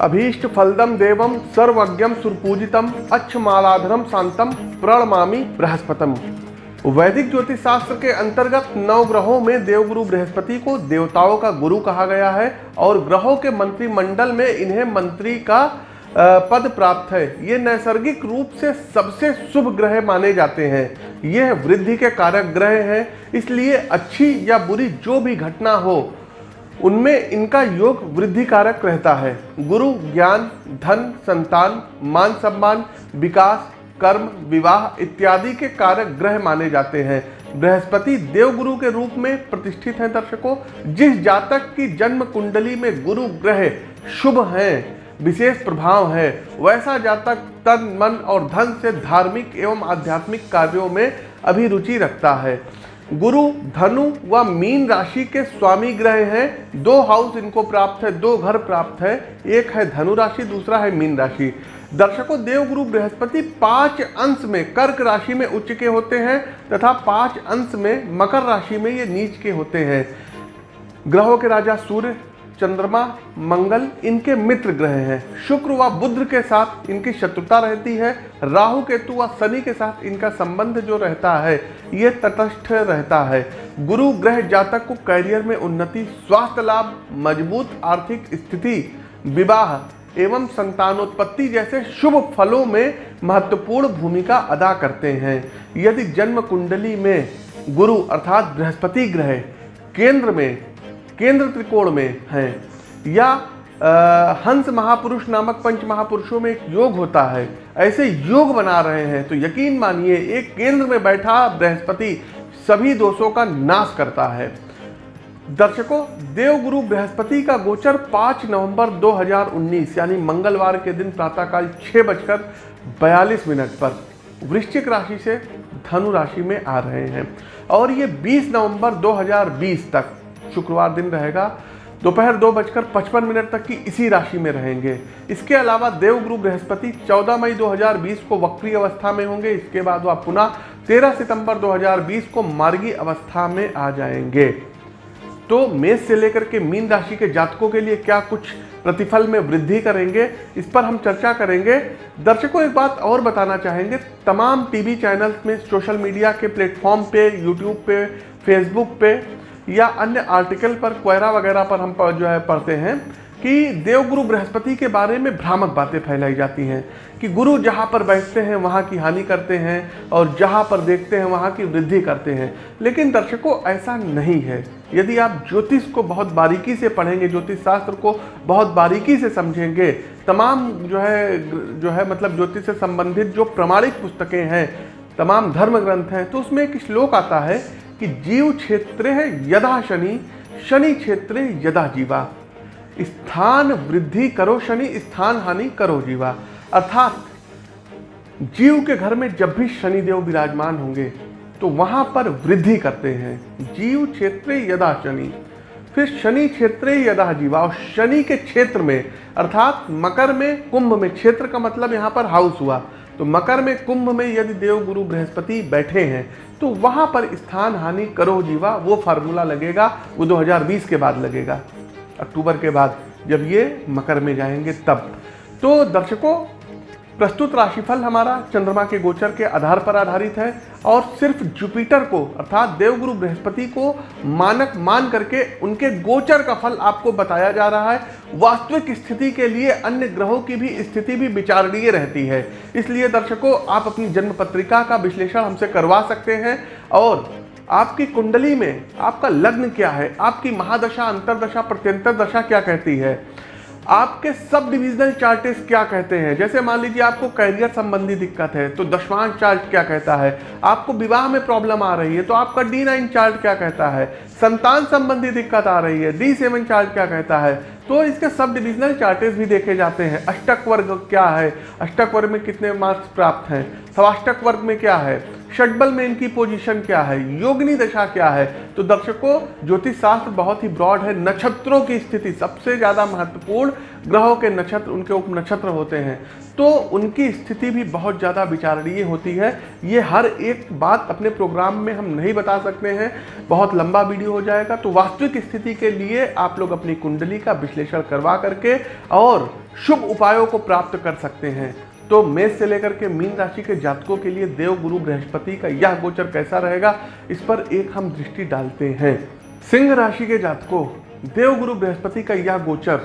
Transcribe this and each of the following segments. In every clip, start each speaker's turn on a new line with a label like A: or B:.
A: अभीष्ट फलदम देवम सर्वज्ञम सुरपूजितम अच्छमालाधरम शांतम प्रणमामी बृहस्पतम। वैदिक ज्योतिष शास्त्र के अंतर्गत नौ ग्रहों में देवगुरु बृहस्पति को देवताओं का गुरु कहा गया है और ग्रहों के मंत्रिमंडल में इन्हें मंत्री का पद प्राप्त है। ये नैसर्गिक रूप से सबसे शुभ ग्रह माने जाते हैं। यह वृद्धि के कारक ग्रह हैं, इसलिए अच्छी या बुरी जो भी घटना हो उनमें इनका योग वृद्धि कारक रहता है। गुरु, ज्ञान, धन, संतान, मान सम्मान, विकास, कर्म, विवाह इत्यादि के कारक ग्रह माने जाते हैं। बृहस्पति देवगुरु के रूप में प्रतिष्ठित हैं दर्शकों। जिस जातक की जन्म कुंडली में गुरु ग्रह शुभ हैं, विशेष प्रभाव है, वैसा जातक तन, मन और धन से धार्मिक एवं आध्यात्मिक कार्यों में अभिरुचि रखता है। गुरु, धनु व मीन राशि के स्वामी ग्रह हैं। दो हाउस इनको प्राप्त है, दो घर प्राप्त है। एक है धनु राशि, दूसरा है मीन राशि। दर्शकों, देवगुरु बृहस्पति पाँच अंश में कर्क राशि में उच्च के होते हैं तथा पाँच अंश में मकर राशि में ये नीच के होते हैं। ग्रहों के राजा सूर्य चंद्रमा, मंगल इनके मित्र ग्रह हैं। शुक्र व बुद्ध के साथ इनकी शत्रुता रहती है। राहु, केतु व शनि के साथ इनका संबंध जो रहता है, ये तटस्थ रहता है। गुरु ग्रह जातक को कैरियर में उन्नति, स्वास्थ्य लाभ, मज़बूत आर्थिक स्थिति, विवाह एवं संतानोत्पत्ति जैसे शुभ फलों में महत्वपूर्ण भूमिका अदा करते हैं। यदि जन्म कुंडली में गुरु अर्थात बृहस्पति ग्रह केंद्र में केंद्र त्रिकोण में हैं। या आ, हंस महापुरुष नामक पंच महापुरुषों में एक योग होता है। ऐसे योग बना रहे हैं तो यकीन मानिए एक केंद्र में बैठा बृहस्पति सभी दोषों का नाश करता है। दर्शकों देवगुरु बृहस्पति का गोचर 5 नवंबर 2019 यानी मंगलवार के दिन प्रातःकाल छः बजकर बयालीस मिनट पर वृश्चिक राशि से धनु राशि में आ रहे हैं। और ये 20 नवंबर 2020 तक शुक्रवार दिन रहेगा। दोपहर दो बजकर पचपन मिनट तक की इसी राशि में रहेंगे। इसके अलावा देवगुरु बृहस्पति 14 मई 2020 को वक्री अवस्था में होंगे। इसके बाद वह पुनः 13 सितंबर 2020 को मार्गी अवस्था में आ जाएँगे। तो मेष से लेकर के मीन राशि के जातकों के लिए क्या कुछ प्रतिफल में वृद्धि करेंगे, इस पर हम चर्चा करेंगे। दर्शकों, एक बात और बताना चाहेंगे। तमाम टीवी चैनल्स में सोशल मीडिया के प्लेटफॉर्म पे, यूट्यूब पे, फेसबुक पे या अन्य आर्टिकल पर क्वेरा वगैरह पर हम जो है पढ़ते हैं कि देवगुरु बृहस्पति के बारे में भ्रामक बातें फैलाई जाती हैं कि गुरु जहाँ पर बैठते हैं, वहाँ की हानि करते हैं और जहाँ पर देखते हैं, वहाँ की वृद्धि करते हैं। लेकिन दर्शकों, ऐसा नहीं है। यदि आप ज्योतिष को बहुत बारीकी से पढ़ेंगे, ज्योतिष शास्त्र को बहुत बारीकी से समझेंगे, तमाम जो है जो है मतलब ज्योतिष से संबंधित जो प्रमाणिक पुस्तकें हैं, तमाम धर्म ग्रंथ हैं तो उसमें एक श्लोक आता है कि जीव क्षेत्र यदा शनि शनि क्षेत्र यदा जीवा। स्थान वृद्धि करो शनि, स्थान हानि करो जीवा। अर्थात जीव के घर में जब भी शनिदेव विराजमान होंगे तो वहाँ पर वृद्धि करते हैं। जीव क्षेत्र यदा शनि, फिर शनि क्षेत्र यदा जीवा। और शनि के क्षेत्र में, अर्थात मकर में, कुंभ में, क्षेत्र का मतलब यहाँ पर हाउस हुआ। तो मकर में कुंभ में यदि देव गुरु बृहस्पति बैठे हैं तो वहाँ पर स्थान हानि करो जीवा, वो फार्मूला लगेगा, वो 2020 के बाद लगेगा, अक्टूबर के बाद, जब ये मकर में जाएँगे तब। तो दर्शकों प्रस्तुत राशिफल हमारा चंद्रमा के गोचर के आधार पर आधारित है और सिर्फ़ जुपिटर को, अर्थात देवगुरु बृहस्पति को मानक मान करके उनके गोचर का फल आपको बताया जा रहा है। वास्तविक स्थिति के लिए अन्य ग्रहों की भी स्थिति भी विचारणीय रहती है। इसलिए दर्शकों, आप अपनी जन्म पत्रिका का विश्लेषण हमसे करवा सकते हैं और आपकी कुंडली में आपका लग्न क्या है? आपकी महादशा, अंतरदशा, प्रत्यंतर दशा क्या कहती है? आपके सब डिविजनल चार्टेस क्या कहते हैं? जैसे मान लीजिए आपको कैरियर संबंधी दिक्कत है तो दशवांश चार्ट क्या कहता है? आपको विवाह में प्रॉब्लम आ रही है तो आपका डी नाइन चार्ट क्या कहता है? संतान संबंधी दिक्कत आ रही है डी सेवन चार्ट क्या कहता है? तो इसके सब डिविजनल चार्टेस भी देखे जाते हैं। अष्टक वर्ग क्या है? अष्टक वर्ग में कितने मार्क्स प्राप्त हैं? सवाष्टक वर्ग में क्या है? षटबल में इनकी पोजीशन क्या है? योगनी दशा क्या है? तो दर्शकों ज्योतिष शास्त्र बहुत ही ब्रॉड है। नक्षत्रों की स्थिति सबसे ज़्यादा महत्वपूर्ण, ग्रहों के नक्षत्र, उनके उप नक्षत्र होते हैं। तो उनकी स्थिति भी बहुत ज़्यादा विचारणीय होती है। ये हर एक बात अपने प्रोग्राम में हम नहीं बता सकते हैं। बहुत लंबा वीडियो हो जाएगा। तो वास्तविक स्थिति के लिए आप लोग अपनी कुंडली का विश्लेषण करवा करके और शुभ उपायों को प्राप्त कर सकते हैं। तो मेष से लेकर के मीन राशि के जातकों के लिए देव, गुरु, बृहस्पति का यह गोचर कैसा रहेगा, इस पर एक हम दृष्टि डालते हैं। सिंह राशि के जातकों, देव, गुरु, बृहस्पति का यह गोचर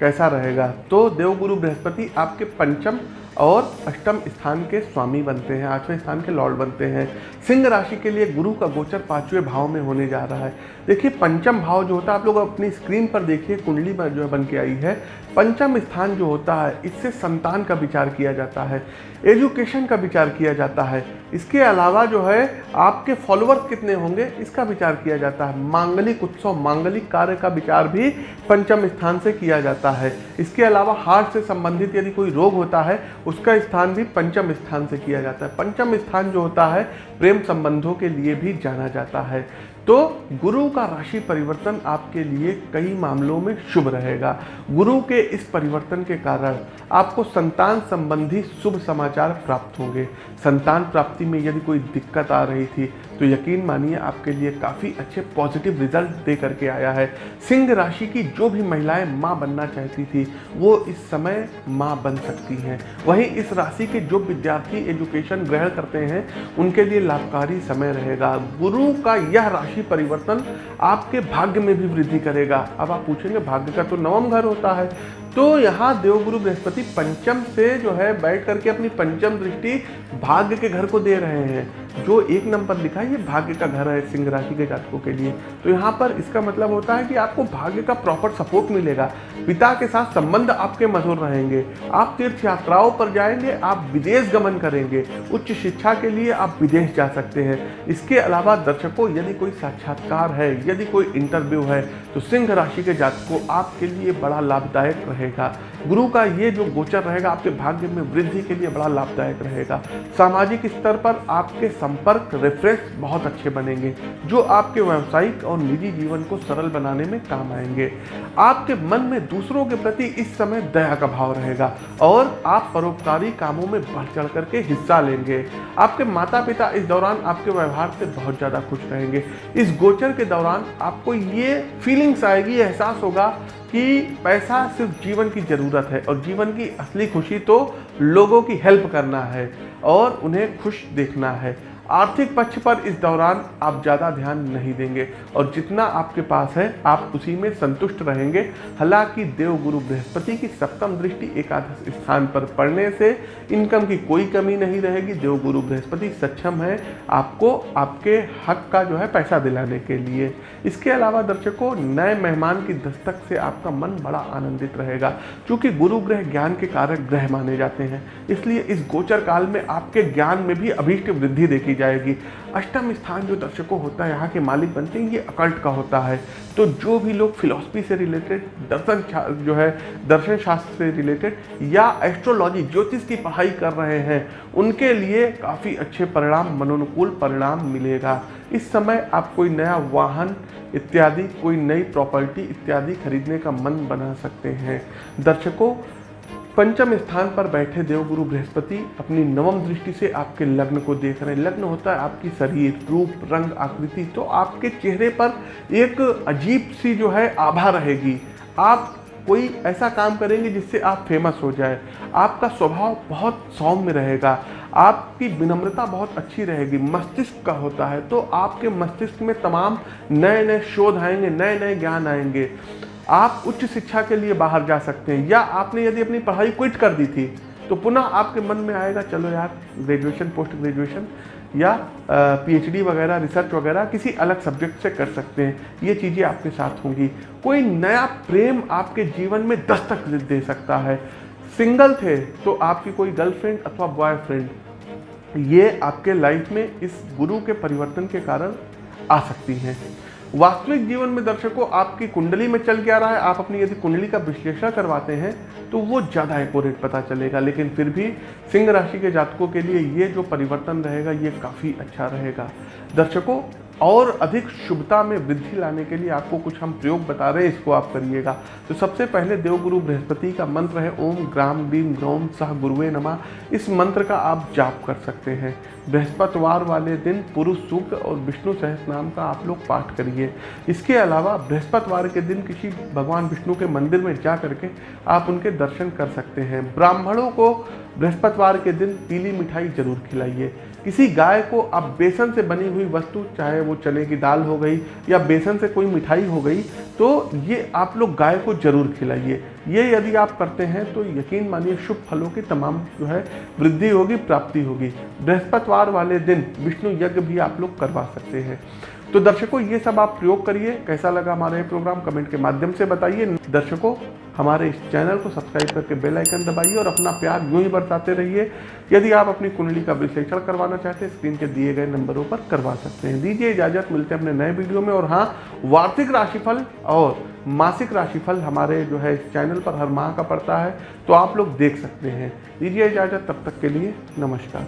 A: कैसा रहेगा? तो देवगुरु बृहस्पति आपके पंचम और अष्टम स्थान के स्वामी बनते हैं, आठवें स्थान के लॉर्ड बनते हैं। सिंह राशि के लिए गुरु का गोचर पाँचवें भाव में होने जा रहा है। देखिए, पंचम भाव जो होता है, आप लोग अपनी स्क्रीन पर देखिए, कुंडली पर जो बन के आई है। पंचम स्थान जो होता है, इससे संतान का विचार किया जाता है, एजुकेशन का विचार किया जाता है। इसके अलावा जो है, आपके फॉलोअर्स कितने होंगे, इसका विचार किया जाता है। मांगलिक उत्सव, मांगलिक कार्य का विचार भी पंचम स्थान से किया जाता है। इसके अलावा हार्ट से संबंधित यदि कोई रोग होता है उसका स्थान भी पंचम स्थान से किया जाता है। पंचम स्थान जो होता है, प्रेम संबंधों के लिए भी जाना जाता है। तो गुरु का राशि परिवर्तन आपके लिए कई मामलों में शुभ रहेगा। गुरु के इस परिवर्तन के कारण आपको संतान संबंधी शुभ समाचार प्राप्त होंगे। संतान प्राप्ति में यदि कोई दिक्कत आ रही थी तो यकीन मानिए, आपके लिए काफ़ी अच्छे पॉजिटिव रिज़ल्ट दे करके आया है। सिंह राशि की जो भी महिलाएँ माँ बनना चाहती थी, वो इस समय माँ बन सकती हैं। वहीं इस राशि के जो विद्यार्थी एजुकेशन ग्रहण करते हैं, उनके लिए लाभकारी समय रहेगा। गुरु का यह राशि परिवर्तन आपके भाग्य में भी वृद्धि करेगा। अब आप पूछेंगे, भाग्य का तो नवम घर होता है। तो यहाँ देवगुरु बृहस्पति पंचम से जो है बैठ करके अपनी पंचम दृष्टि भाग्य के घर को दे रहे हैं। जो एक नंबर लिखा है, ये भाग्य का घर है सिंह राशि के जातकों के लिए। तो यहाँ पर इसका मतलब होता है कि आपको भाग्य का प्रॉपर सपोर्ट मिलेगा। पिता के साथ संबंध आपके मधुर रहेंगे। आप तीर्थ यात्राओं पर जाएँगे, आप विदेश गमन करेंगे। उच्च शिक्षा के लिए आप विदेश जा सकते हैं। इसके अलावा दर्शकों, यदि कोई साक्षात्कार है, यदि कोई इंटरव्यू है तो सिंह राशि के जातकों आपके लिए बड़ा लाभदायक रहेगा। गुरु का ये जो गोचर रहेगा, आपके भाग्य में वृद्धि के लिए बड़ा लाभदायक रहेगा। सामाजिक स्तर पर आपके संपर्क रेफरेंस बहुत अच्छे बनेंगे, जो आपके व्यावसायिक और निजी जीवन को सरल बनाने में काम आएँगे। आपके मन में दूसरों के प्रति इस समय दया का भाव रहेगा और आप परोपकारी कामों में बढ़ चढ़ करके हिस्सा लेंगे। आपके माता पिता इस दौरान आपके व्यवहार से बहुत ज़्यादा खुश रहेंगे। इस गोचर के दौरान आपको ये फीलिंग्स आएगी एहसास होगा कि पैसा सिर्फ़ जीवन की ज़रूरत है और जीवन की असली खुशी तो लोगों की हेल्प करना है और उन्हें खुश देखना है। आर्थिक पक्ष पर इस दौरान आप ज़्यादा ध्यान नहीं देंगे और जितना आपके पास है, आप उसी में संतुष्ट रहेंगे। हालाँकि देव गुरु बृहस्पति की सप्तम दृष्टि एकादश स्थान पर पड़ने से इनकम की कोई कमी नहीं रहेगी। देव गुरु बृहस्पति सक्षम है आपको, आपके हक का जो है पैसा दिलाने के लिए। इसके अलावा दर्शकों, नए मेहमान की दस्तक से आपका मन बड़ा आनंदित रहेगा, क्योंकि गुरु ग्रह ज्ञान के कारक ग्रह माने जाते हैं। इसलिए इस गोचर काल में आपके ज्ञान में भी अभीष्ट वृद्धि देखी जाएगी। अष्टम स्थान जो दर्शकों होता है, यहाँ के मालिक बनते हैं, ये अकल्ट का होता है। तो जो भी लोग फिलोसफी से रिलेटेड दर्शन जो है, दर्शन शास्त्र से रिलेटेड या एस्ट्रोलॉजी ज्योतिष की पढ़ाई कर रहे हैं, उनके लिए काफ़ी अच्छे परिणाम, मनोनुकूल परिणाम मिलेगा। इस समय आप कोई नया वाहन, इत्यादि, कोई नई प्रॉपर्टी इत्यादि खरीदने का मन बना सकते हैं। दर्शकों पंचम स्थान पर बैठे देवगुरु बृहस्पति अपनी नवम दृष्टि से आपके लग्न को देख रहे हैं। लग्न होता है आपकी शरीर, रूप, रंग, आकृति तो आपके चेहरे पर एक अजीब सी जो है आभा रहेगी। आप कोई ऐसा काम करेंगे जिससे आप फ़ेमस हो जाए। आपका स्वभाव बहुत सौम्य रहेगा। आपकी विनम्रता बहुत अच्छी रहेगी। मस्तिष्क का होता है तो आपके मस्तिष्क में तमाम नए नए शोध आएँगे नए नए ज्ञान आएँगे। आप उच्च शिक्षा के लिए बाहर जा सकते हैं, या आपने यदि अपनी पढ़ाई क्विट कर दी थी तो पुनः आपके मन में आएगा, चलो यार ग्रेजुएशन पोस्ट ग्रेजुएशन या पीएचडी वगैरह रिसर्च वगैरह, किसी अलग सब्जेक्ट से कर सकते हैं। ये चीज़ें आपके साथ होंगी। कोई नया प्रेम आपके जीवन में दस्तक दे सकता है। सिंगल थे तो आपकी कोई गर्लफ्रेंड अथवा बॉयफ्रेंड ये आपके लाइफ में इस गुरु के परिवर्तन के कारण आ सकती हैं। वास्तविक जीवन में दर्शकों, आपकी कुंडली में चल क्या रहा है? आप अपनी यदि कुंडली का विश्लेषण करवाते हैं तो वो ज़्यादा एकोरेट पता चलेगा। लेकिन फिर भी सिंह राशि के जातकों के लिए ये जो परिवर्तन रहेगा, ये काफ़ी अच्छा रहेगा। दर्शकों और अधिक शुभता में वृद्धि लाने के लिए आपको कुछ हम प्रयोग बता रहे हैं, इसको आप करिएगा। तो सबसे पहले देवगुरु बृहस्पति का मंत्र है, ओम ग्राम बीम ग्रोम सह गुरुवे नमा। इस मंत्र का आप जाप कर सकते हैं। बृहस्पतिवार वाले दिन पुरुष सूक्त और विष्णु सहस नाम का आप लोग पाठ करिए। इसके अलावा बृहस्पतिवार के दिन किसी भगवान विष्णु के मंदिर में जा करके आप उनके दर्शन कर सकते हैं। ब्राह्मणों को बृहस्पतिवार के दिन पीली मिठाई ज़रूर खिलाइए। किसी गाय को आप बेसन से बनी हुई वस्तु, चाहे वो चने की दाल हो गई या बेसन से कोई मिठाई हो गई तो ये आप लोग गाय को ज़रूर खिलाइए। ये यदि आप करते हैं तो यकीन मानिए शुभ फलों की तमाम जो है वृद्धि होगी, प्राप्ति होगी। बृहस्पतिवार वाले दिन विष्णु यज्ञ भी आप लोग करवा सकते हैं। तो दर्शकों, ये सब आप प्रयोग करिए। कैसा लगा हमारा ये प्रोग्राम कमेंट के माध्यम से बताइए। दर्शकों, हमारे इस चैनल को सब्सक्राइब करके बेल आइकन दबाइए और अपना प्यार यूँ ही बरसाते रहिए। यदि आप अपनी कुंडली का विश्लेषण करवाना चाहते हैं स्क्रीन के दिए गए नंबरों पर करवा सकते हैं। दीजिए इजाज़त, मिलते हैं अपने नए वीडियो में। और हाँ वार्षिक राशिफल और मासिक राशिफल हमारे जो है इस चैनल पर हर माह का पड़ता है तो आप लोग देख सकते हैं। दीजिए इजाज़त, तब तक के लिए नमस्कार।